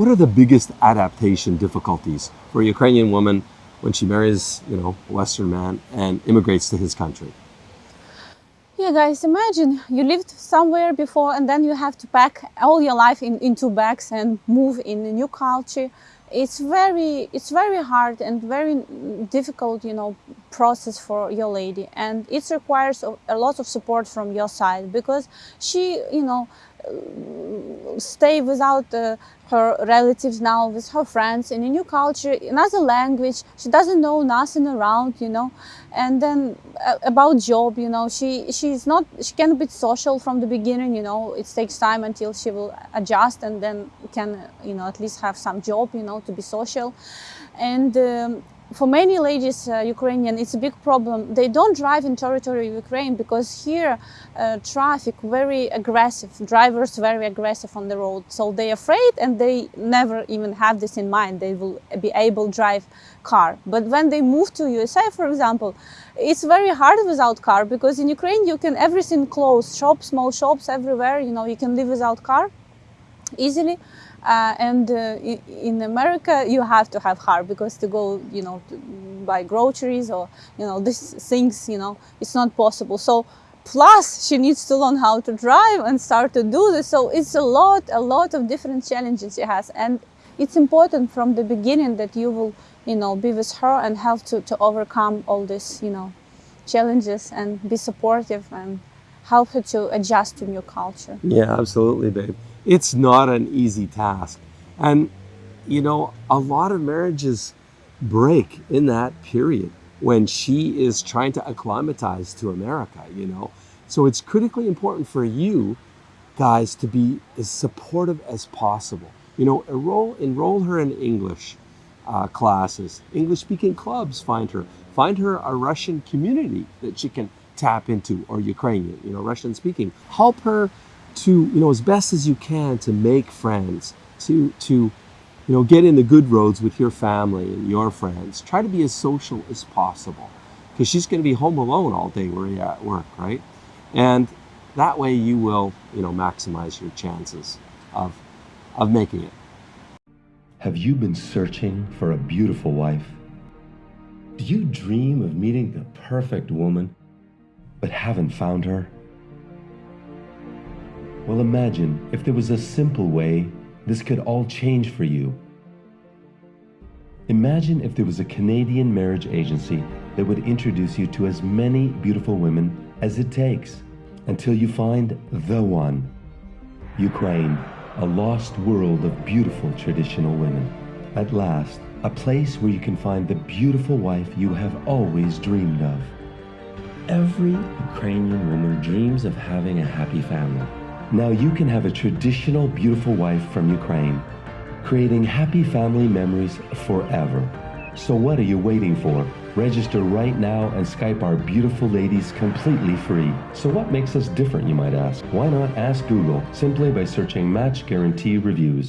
What are the biggest adaptation difficulties for a Ukrainian woman when she marries, you know, a Western man and immigrates to his country? Yeah, guys, imagine you lived somewhere before and then you have to pack all your life in, into bags and move in a new culture. It's very, it's very hard and very difficult, you know, process for your lady. And it requires a lot of support from your side because she, you know, stay without uh, her relatives now with her friends in a new culture another language. She doesn't know nothing around you know. And then uh, about job you know she she's not she can be social from the beginning you know. It takes time until she will adjust and then can you know at least have some job you know to be social. And um, for many ladies, uh, Ukrainian, it's a big problem. They don't drive in territory of Ukraine because here uh, traffic very aggressive, drivers very aggressive on the road. So they're afraid and they never even have this in mind. They will be able to drive car. But when they move to USA, for example, it's very hard without car because in Ukraine you can everything close, shops, small shops everywhere, you know, you can live without car easily. Uh, and uh, in America, you have to have car because to go, you know, buy groceries or, you know, these things, you know, it's not possible. So plus she needs to learn how to drive and start to do this. So it's a lot, a lot of different challenges she has. And it's important from the beginning that you will, you know, be with her and help to, to overcome all these, you know, challenges and be supportive and help her to adjust to new culture. Yeah, absolutely, babe it's not an easy task. And, you know, a lot of marriages break in that period when she is trying to acclimatize to America, you know. So it's critically important for you guys to be as supportive as possible. You know, enroll, enroll her in English uh, classes, English speaking clubs, find her. Find her a Russian community that she can tap into or Ukrainian, you know, Russian speaking. Help her to, you know, as best as you can to make friends, to, to, you know, get in the good roads with your family and your friends. Try to be as social as possible because she's going to be home alone all day where you're at work, right? And that way you will, you know, maximize your chances of, of making it. Have you been searching for a beautiful wife? Do you dream of meeting the perfect woman, but haven't found her? Well, imagine if there was a simple way this could all change for you. Imagine if there was a Canadian marriage agency that would introduce you to as many beautiful women as it takes until you find the one. Ukraine, a lost world of beautiful traditional women. At last, a place where you can find the beautiful wife you have always dreamed of. Every Ukrainian woman dreams of having a happy family. Now you can have a traditional beautiful wife from Ukraine, creating happy family memories forever. So what are you waiting for? Register right now and Skype our beautiful ladies completely free. So what makes us different, you might ask? Why not ask Google simply by searching Match Guarantee Reviews?